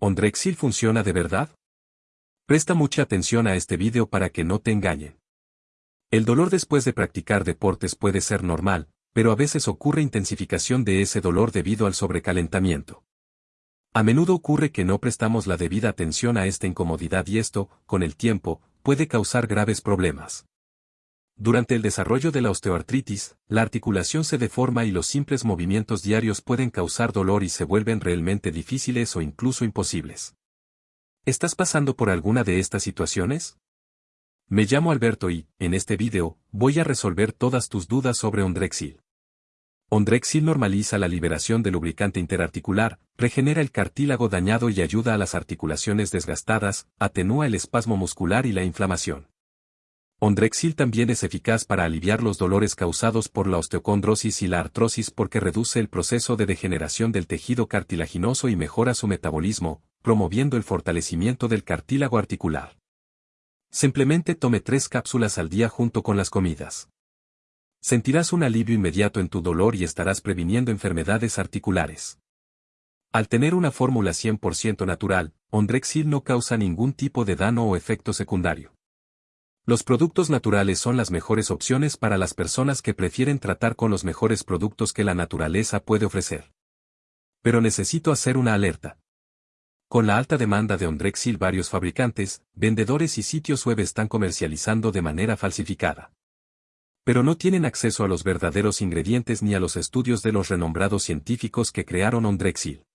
¿Ondrexil funciona de verdad? Presta mucha atención a este vídeo para que no te engañen. El dolor después de practicar deportes puede ser normal, pero a veces ocurre intensificación de ese dolor debido al sobrecalentamiento. A menudo ocurre que no prestamos la debida atención a esta incomodidad y esto, con el tiempo, puede causar graves problemas. Durante el desarrollo de la osteoartritis, la articulación se deforma y los simples movimientos diarios pueden causar dolor y se vuelven realmente difíciles o incluso imposibles. ¿Estás pasando por alguna de estas situaciones? Me llamo Alberto y, en este vídeo, voy a resolver todas tus dudas sobre Ondrexil. Ondrexil normaliza la liberación del lubricante interarticular, regenera el cartílago dañado y ayuda a las articulaciones desgastadas, atenúa el espasmo muscular y la inflamación. Ondrexil también es eficaz para aliviar los dolores causados por la osteocondrosis y la artrosis porque reduce el proceso de degeneración del tejido cartilaginoso y mejora su metabolismo, promoviendo el fortalecimiento del cartílago articular. Simplemente tome tres cápsulas al día junto con las comidas. Sentirás un alivio inmediato en tu dolor y estarás previniendo enfermedades articulares. Al tener una fórmula 100% natural, Ondrexil no causa ningún tipo de daño o efecto secundario. Los productos naturales son las mejores opciones para las personas que prefieren tratar con los mejores productos que la naturaleza puede ofrecer. Pero necesito hacer una alerta. Con la alta demanda de Ondrexil varios fabricantes, vendedores y sitios web están comercializando de manera falsificada. Pero no tienen acceso a los verdaderos ingredientes ni a los estudios de los renombrados científicos que crearon Ondrexil.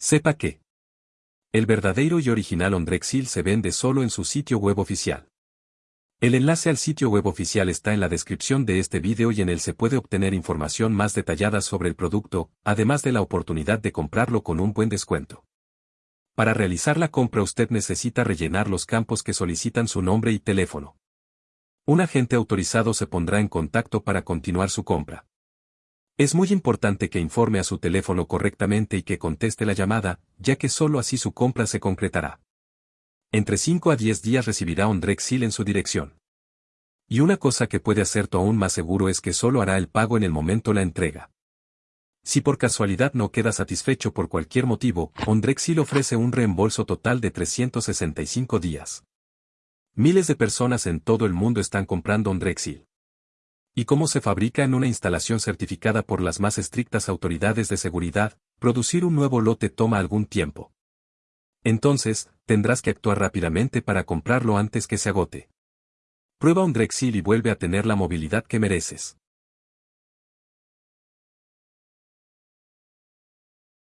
Sepa que el verdadero y original Ondrexil se vende solo en su sitio web oficial. El enlace al sitio web oficial está en la descripción de este vídeo y en él se puede obtener información más detallada sobre el producto, además de la oportunidad de comprarlo con un buen descuento. Para realizar la compra usted necesita rellenar los campos que solicitan su nombre y teléfono. Un agente autorizado se pondrá en contacto para continuar su compra. Es muy importante que informe a su teléfono correctamente y que conteste la llamada, ya que solo así su compra se concretará. Entre 5 a 10 días recibirá un Drexil en su dirección. Y una cosa que puede hacerte aún más seguro es que solo hará el pago en el momento la entrega. Si por casualidad no queda satisfecho por cualquier motivo, Ondrexil ofrece un reembolso total de 365 días. Miles de personas en todo el mundo están comprando Ondrexil. Y como se fabrica en una instalación certificada por las más estrictas autoridades de seguridad, producir un nuevo lote toma algún tiempo. Entonces, tendrás que actuar rápidamente para comprarlo antes que se agote. Prueba un Drexil y vuelve a tener la movilidad que mereces.